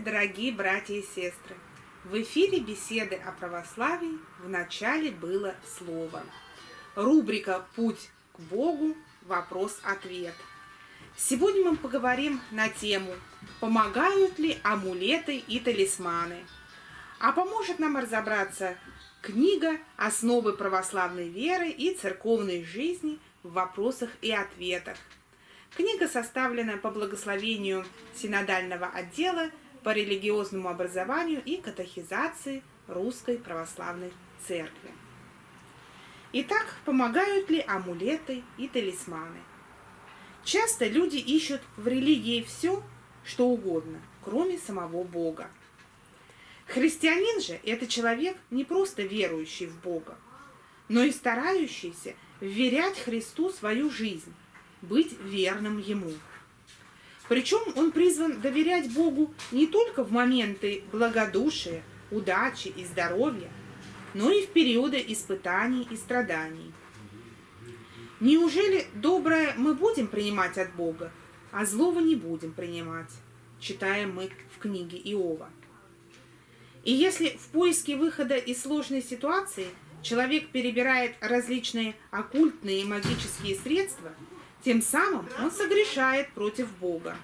дорогие братья и сестры! В эфире беседы о православии в начале было слово. Рубрика «Путь к Богу. Вопрос-ответ». Сегодня мы поговорим на тему «Помогают ли амулеты и талисманы?». А поможет нам разобраться книга «Основы православной веры и церковной жизни в вопросах и ответах». Книга составлена по благословению синодального отдела по религиозному образованию и катехизации Русской Православной Церкви. Итак, помогают ли амулеты и талисманы? Часто люди ищут в религии все, что угодно, кроме самого Бога. Христианин же – это человек не просто верующий в Бога, но и старающийся вверять Христу свою жизнь, быть верным Ему. Причем он призван доверять Богу не только в моменты благодушия, удачи и здоровья, но и в периоды испытаний и страданий. Неужели доброе мы будем принимать от Бога, а злого не будем принимать, читаем мы в книге Иова. И если в поиске выхода из сложной ситуации человек перебирает различные оккультные и магические средства – тем самым он согрешает против Бога.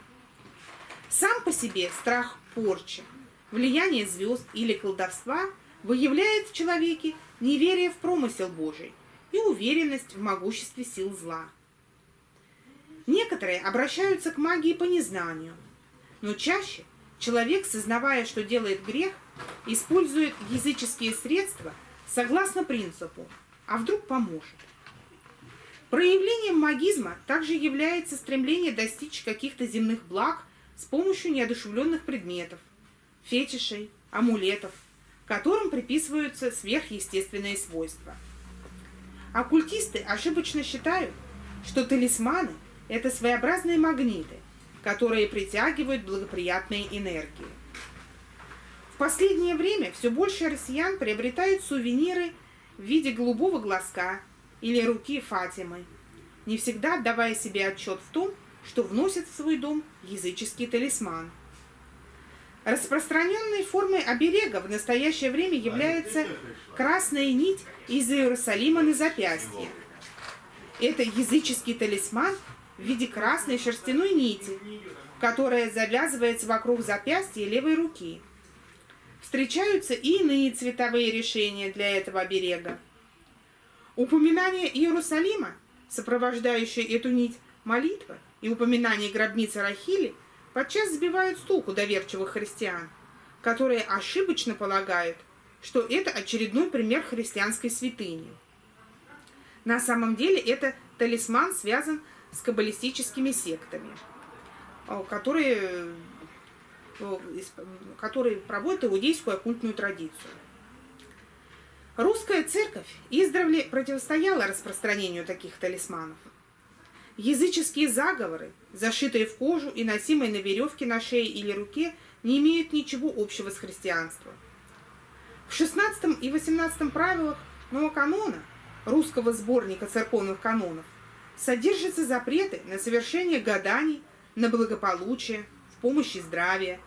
Сам по себе страх порчи, влияние звезд или колдовства выявляет в человеке неверие в промысел Божий и уверенность в могуществе сил зла. Некоторые обращаются к магии по незнанию, но чаще человек, сознавая, что делает грех, использует языческие средства согласно принципу «а вдруг поможет?». Проявлением магизма также является стремление достичь каких-то земных благ с помощью неодушевленных предметов, фетишей, амулетов, которым приписываются сверхъестественные свойства. Оккультисты ошибочно считают, что талисманы – это своеобразные магниты, которые притягивают благоприятные энергии. В последнее время все больше россиян приобретают сувениры в виде голубого глазка, или руки Фатимы, не всегда отдавая себе отчет в том, что вносит в свой дом языческий талисман. Распространенной формой оберега в настоящее время является красная нить из Иерусалима на запястье. Это языческий талисман в виде красной шерстяной нити, которая завязывается вокруг запястья левой руки. Встречаются и иные цветовые решения для этого оберега. Упоминание Иерусалима, сопровождающее эту нить молитва и упоминание гробницы Рахили, подчас сбивают с толку доверчивых христиан, которые ошибочно полагают, что это очередной пример христианской святыни. На самом деле это талисман связан с каббалистическими сектами, которые, которые проводят иудейскую оккультную традицию. Русская церковь издревле противостояла распространению таких талисманов. Языческие заговоры, зашитые в кожу и носимые на веревке на шее или руке, не имеют ничего общего с христианством. В XVI и XVIII правилах Нового канона, русского сборника церковных канонов, содержатся запреты на совершение гаданий, на благополучие, в помощи здравия,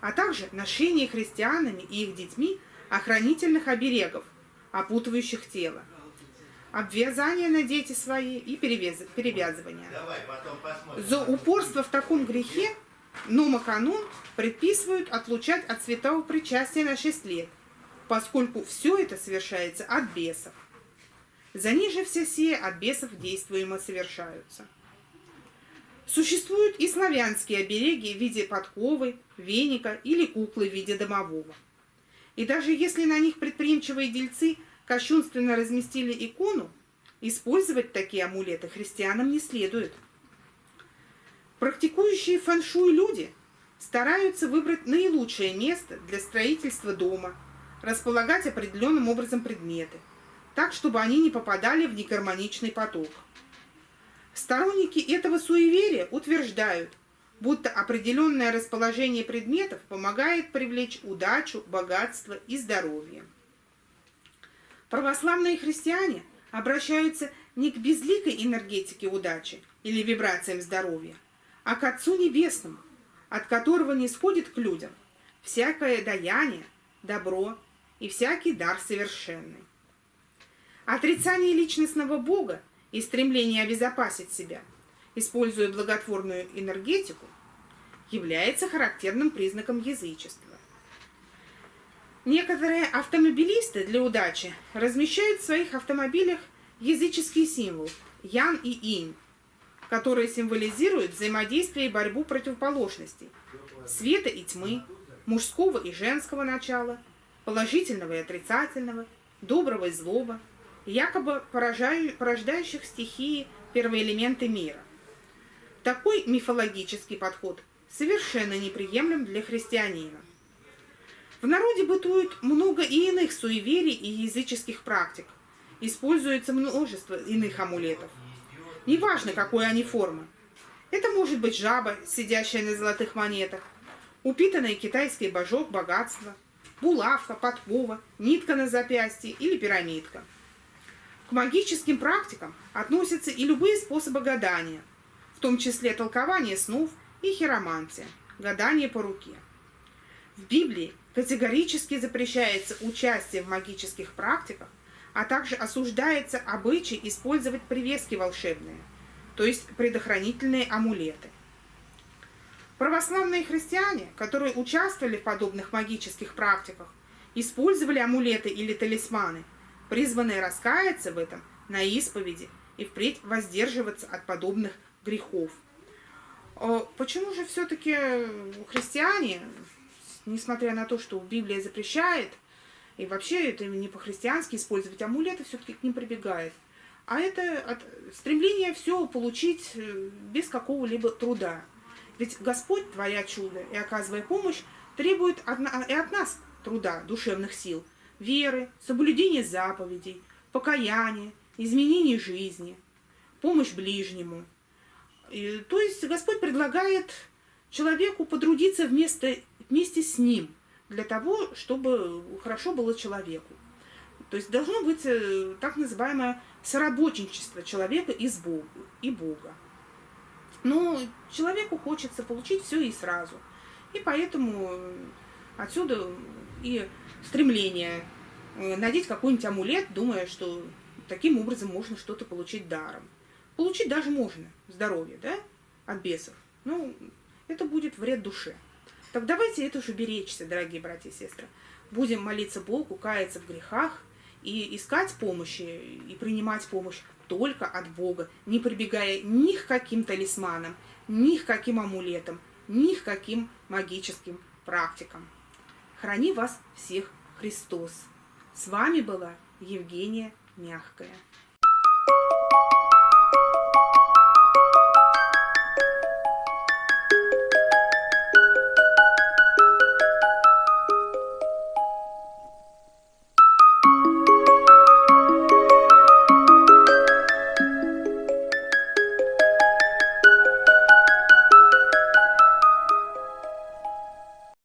а также ношение христианами и их детьми охранительных оберегов, опутывающих тело. Обвязание на дети свои и перевязывание. За упорство в таком грехе Нома-канон предписывают отлучать от святого причастия на 6 лет, поскольку все это совершается от бесов. За ниже все сие от бесов действуемо совершаются. Существуют и славянские обереги в виде подковы, веника или куклы в виде домового. И даже если на них предприимчивые дельцы кощунственно разместили икону, использовать такие амулеты христианам не следует. Практикующие фэншуй люди стараются выбрать наилучшее место для строительства дома, располагать определенным образом предметы, так, чтобы они не попадали в негармоничный поток. Сторонники этого суеверия утверждают, будто определенное расположение предметов помогает привлечь удачу, богатство и здоровье. Православные христиане обращаются не к безликой энергетике удачи или вибрациям здоровья, а к Отцу Небесному, от которого не сходит к людям всякое даяние, добро и всякий дар совершенный. Отрицание личностного Бога и стремление обезопасить себя, используя благотворную энергетику, является характерным признаком язычества. Некоторые автомобилисты для удачи размещают в своих автомобилях языческие символы Ян и Инь, которые символизируют взаимодействие и борьбу противоположностей, света и тьмы, мужского и женского начала, положительного и отрицательного, доброго и злого, якобы порождающих стихии первоэлементы мира. Такой мифологический подход совершенно неприемлем для христианина. В народе бытует много и иных суеверий и языческих практик. Используется множество иных амулетов. Неважно, какой они формы. Это может быть жаба, сидящая на золотых монетах, упитанный китайский божок богатства, булавка, подкова, нитка на запястье или пирамидка. К магическим практикам относятся и любые способы гадания, том числе толкование снов и хиромантия, гадание по руке. В Библии Категорически запрещается участие в магических практиках, а также осуждается обычай использовать привески волшебные, то есть предохранительные амулеты. Православные христиане, которые участвовали в подобных магических практиках, использовали амулеты или талисманы, призванные раскаяться в этом на исповеди и впредь воздерживаться от подобных грехов. Почему же все-таки христиане несмотря на то, что Библия запрещает, и вообще это не по-христиански использовать амулеты, все-таки к ним прибегает. А это стремление все получить э, без какого-либо труда. Ведь Господь, творя чудо и оказывая помощь, требует и от нас труда, душевных сил, веры, соблюдения заповедей, покаяния, изменения жизни, помощь ближнему. И, то есть Господь предлагает человеку потрудиться вместо вместе с ним, для того, чтобы хорошо было человеку. То есть должно быть э, так называемое соработничество человека и, с Богу, и Бога. Но человеку хочется получить все и сразу. И поэтому отсюда и стремление э, надеть какой-нибудь амулет, думая, что таким образом можно что-то получить даром. Получить даже можно здоровье, да, от бесов. Ну, это будет вред душе. Так давайте это уже беречься, дорогие братья и сестры. Будем молиться Богу, каяться в грехах и искать помощи, и принимать помощь только от Бога, не прибегая ни к каким талисманам, ни к каким амулетам, ни к каким магическим практикам. Храни вас всех Христос. С вами была Евгения Мягкая.